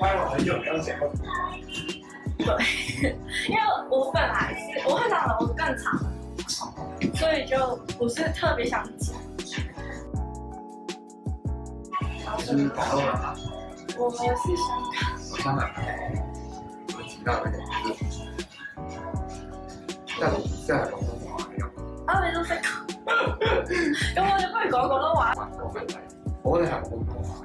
很久没有对，因为我本来是我长得我更长，所以就不是特别想讲。是吗？我们是香港。香港。有几大美食，但广东话啊，没咁我哋不如讲广东话。我哋系广东。